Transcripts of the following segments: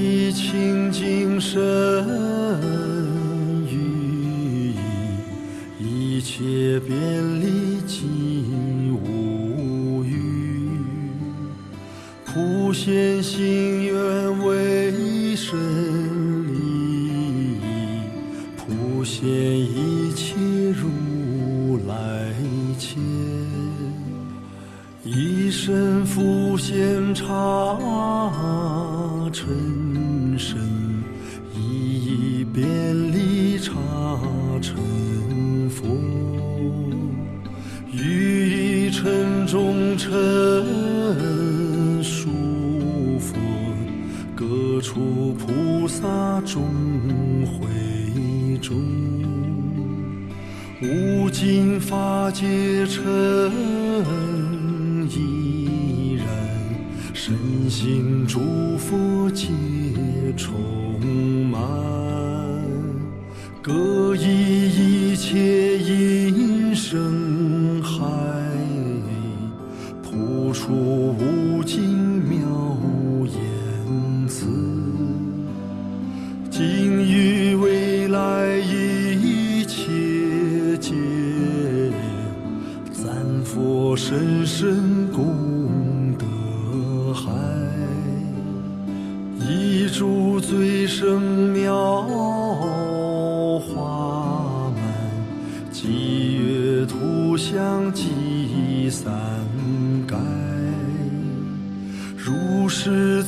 一清净身语意一切便利尽无余普贤行皆成一人，身心祝福，皆充满，各依一切音声。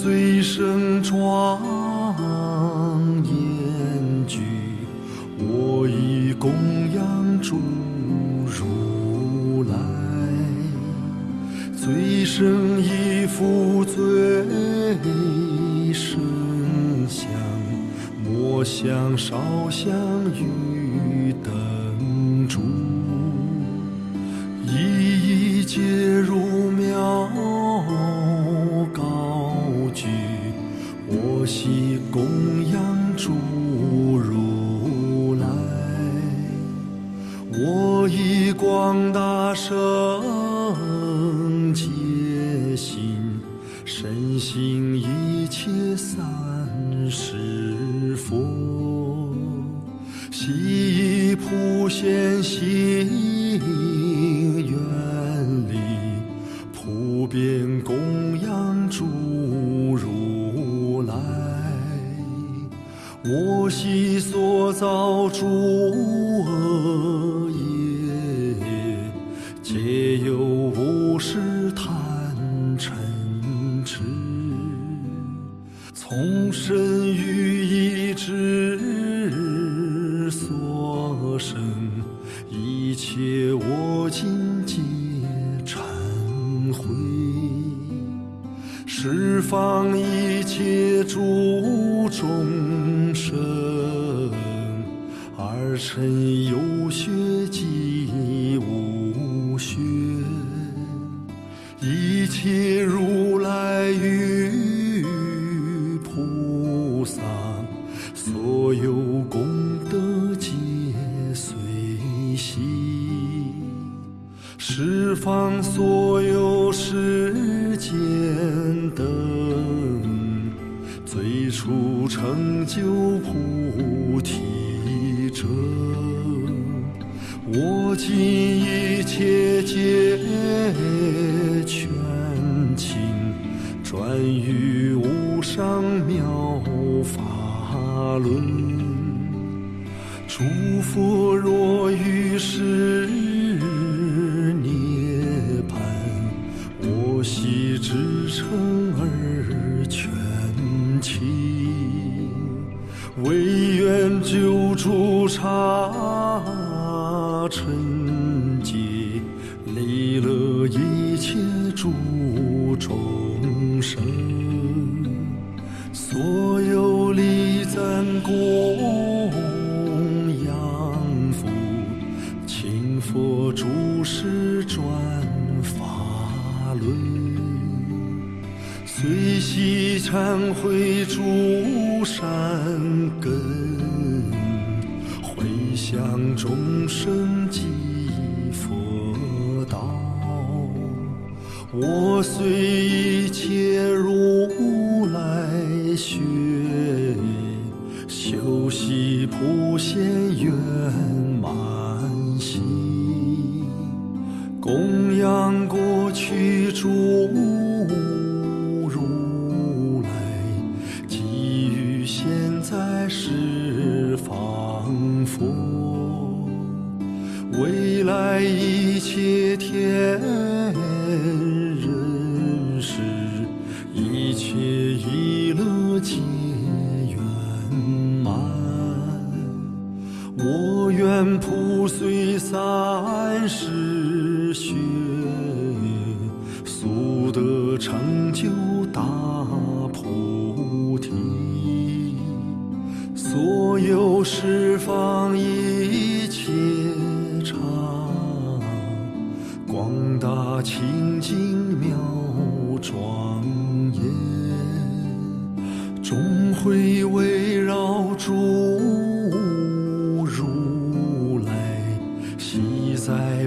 醉生庄严具，我以供养诸如来。最生衣服，最生香，莫想烧香云。生皆心，身心一切三世佛，悉普贤行愿力，普遍供养诸如来，我悉所造诸。春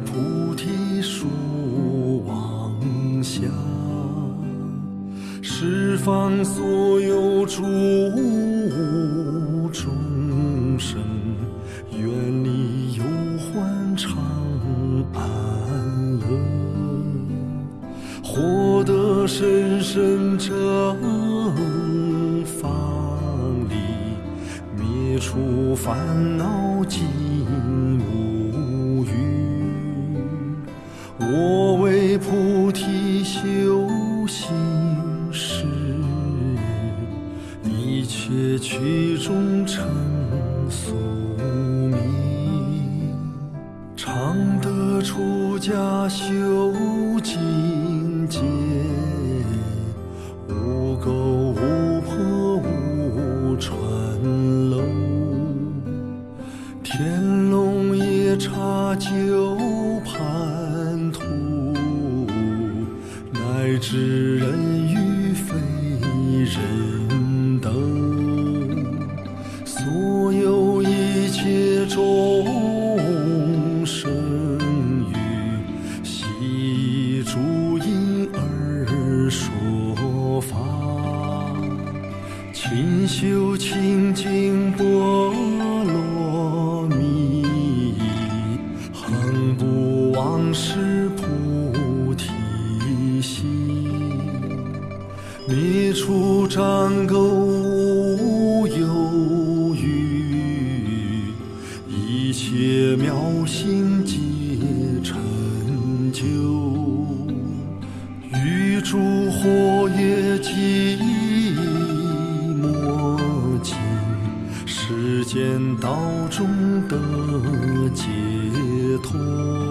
菩提树，妄想释放所有诸。一切妙心皆成就，玉烛火也寂寞，尽世间道中得解脱。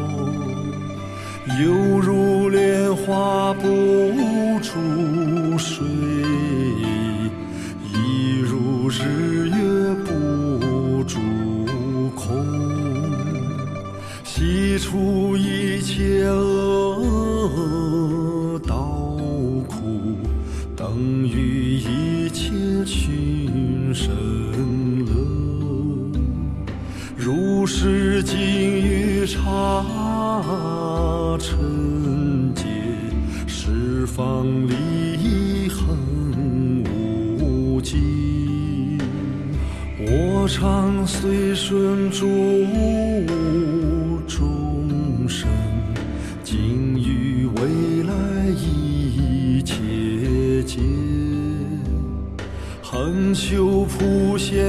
横里恒无尽我常随顺诸众生尽于未来一切尽恒修普贤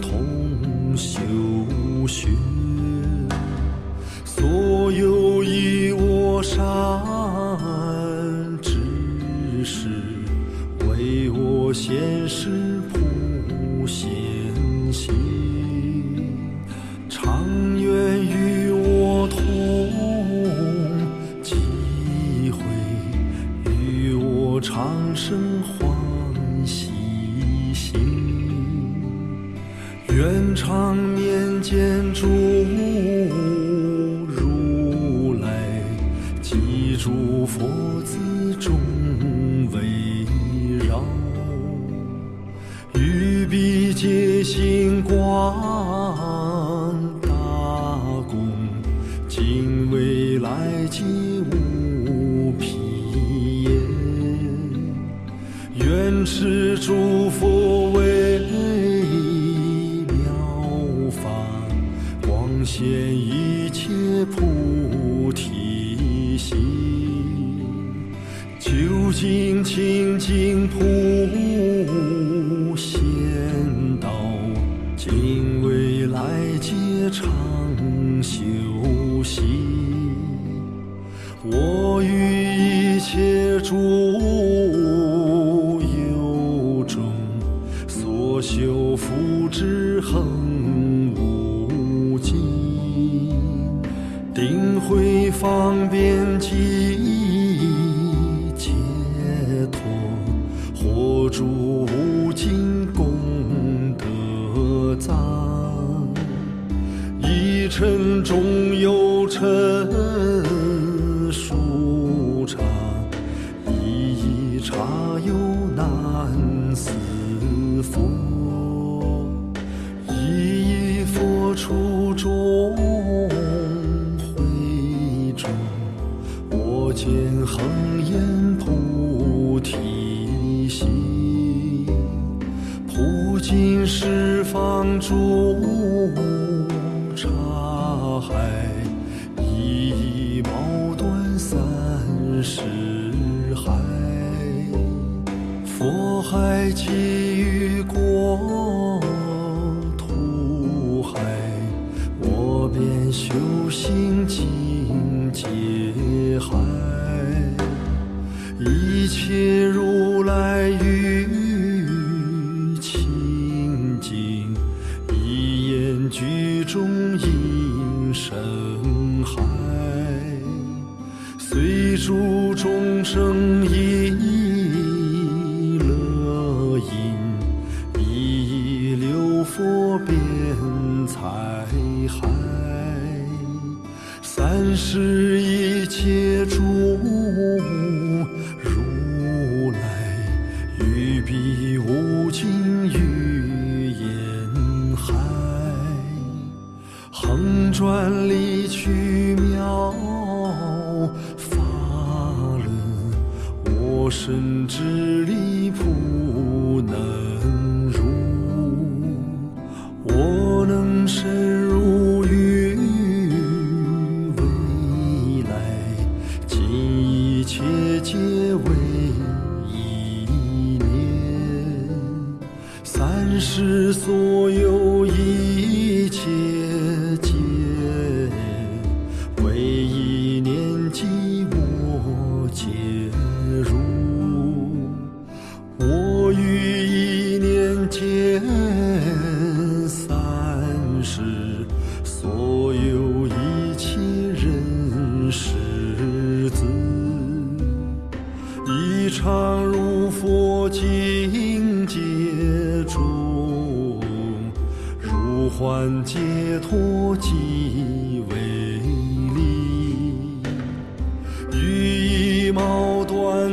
同修学，所有以我善知识，为我现世谱写。是主。脏，一尘终有尘，舒畅一一茶又难思。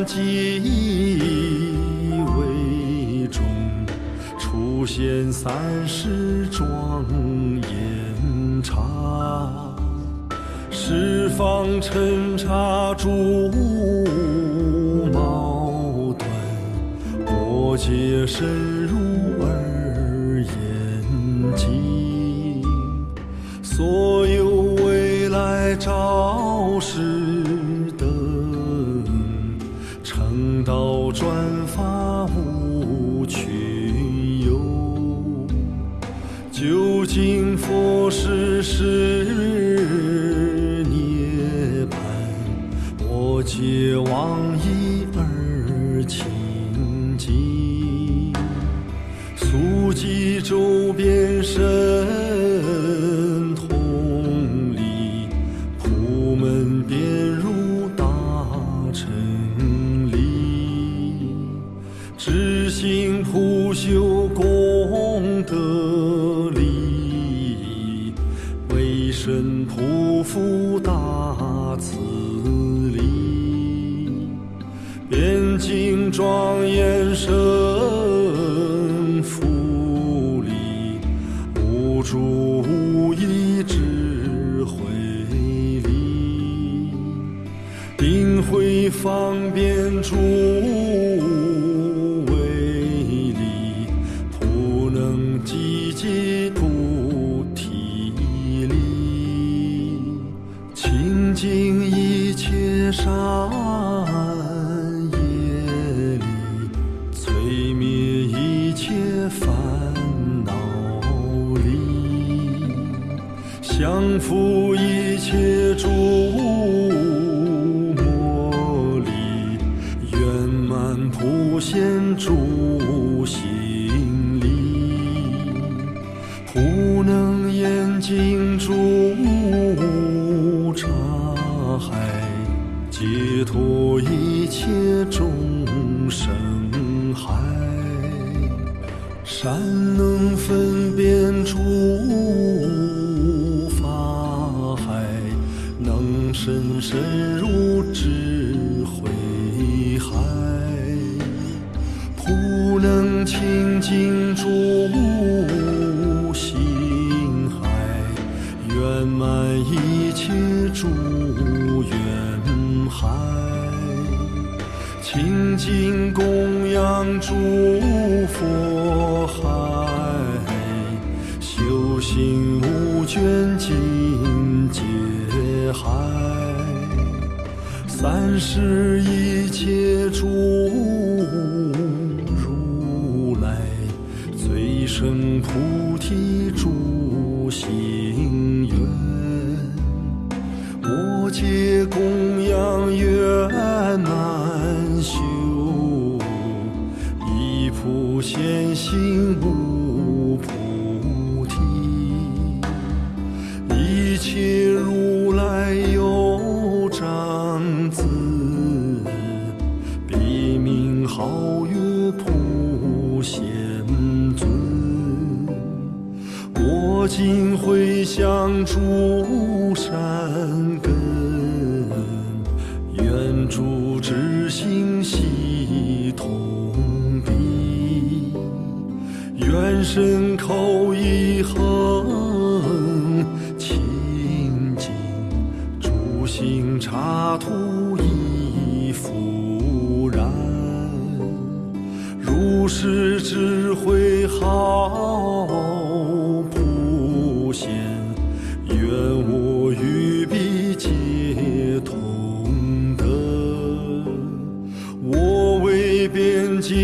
记忆为中出现三世庄严茶，十方尘刹诸矛盾，我皆深入。济州边身。方便出为力，不能积极菩体力，清净一切善业力，摧灭一切烦恼力，降伏。现清净诸心海，圆满一切诸缘海。清净供养诸佛海，修行无倦尽界海，三世一切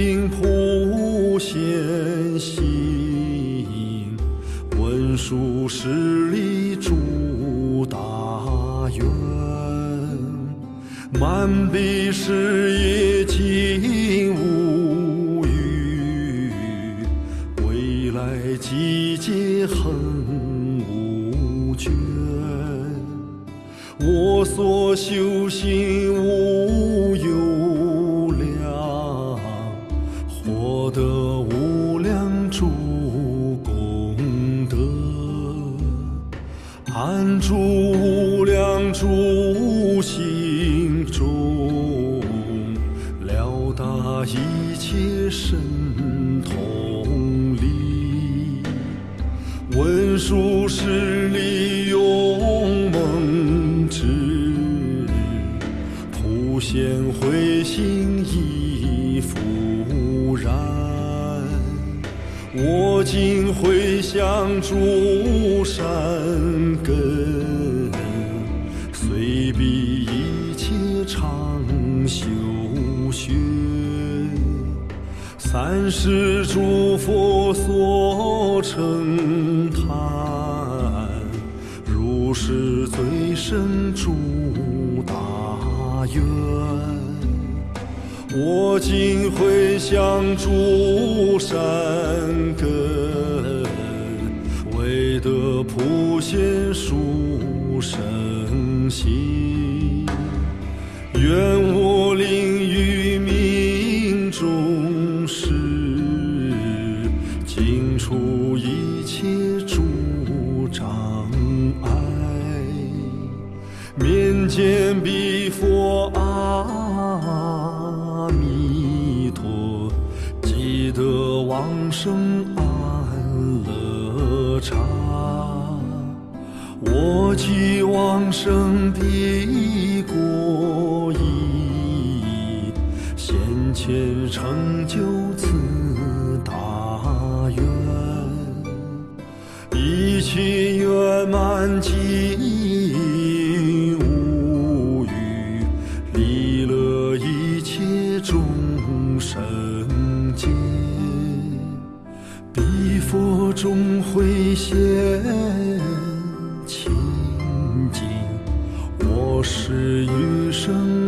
边境普贤行，文殊师利诸大愿。满彼事业尽无余，未来季节恒无倦。我所修行无是诸佛所称叹，如是最深诸大愿。我今回向诸善根，为得普贤殊胜心。愿我令于命中。除一切诸障碍，面见彼佛阿弥陀，即得往生安乐刹。我即往生彼国，已现前成。生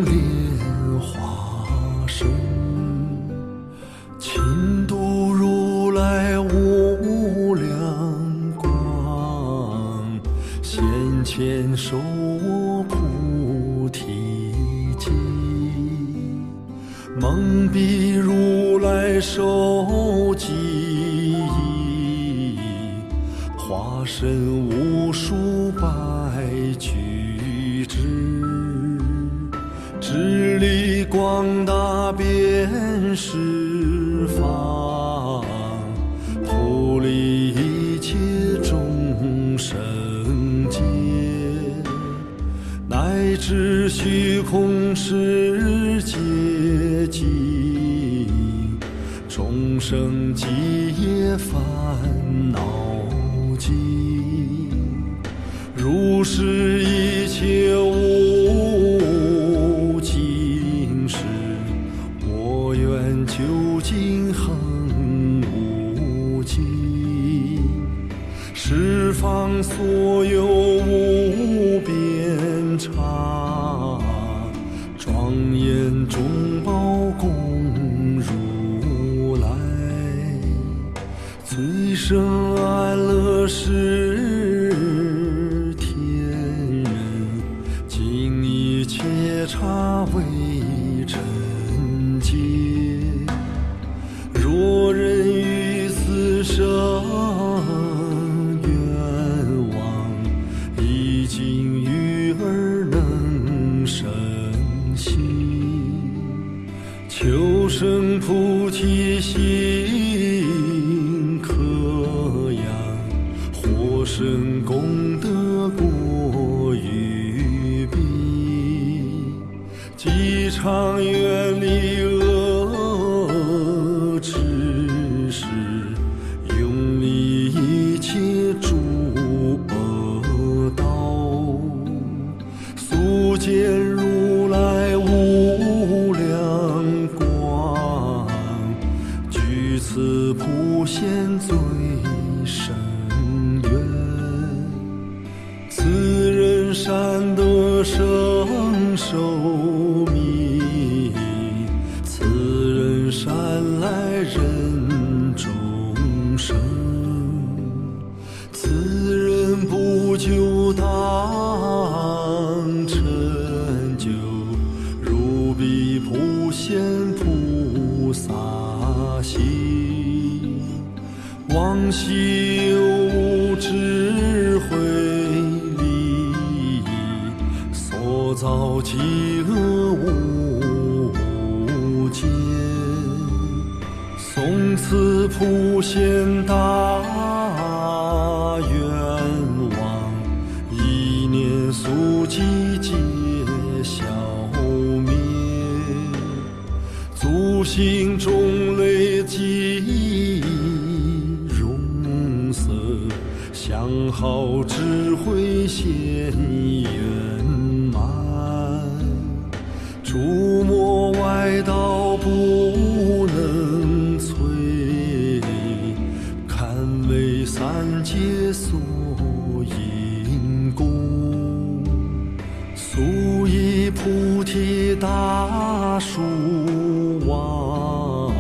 众生极业烦恼尽，如是一切。现大愿望，一念速即皆消灭。足行众累积荣色，相好智慧现圆满，诸魔外道不。大树王，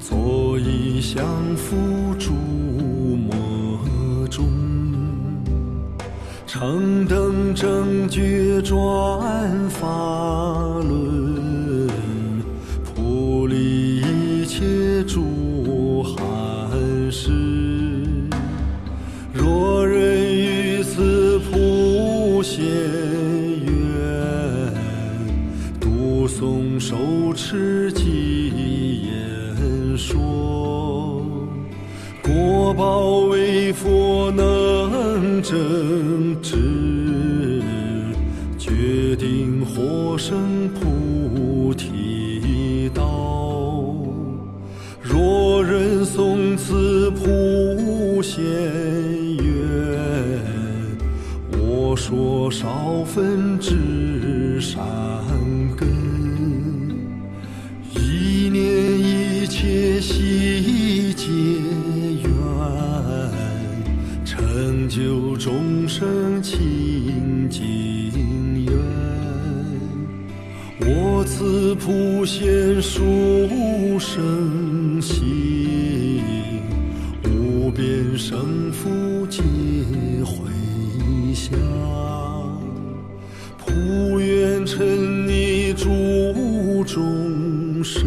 坐一相扶烛魔中，城等正觉转发轮。读诵受持记言说，果报为佛能正知，决定获生菩提道。若人诵此普贤愿，我说少分之善众生清净愿。我此普贤殊胜行，无边胜福皆回向，普愿沉溺诸众生，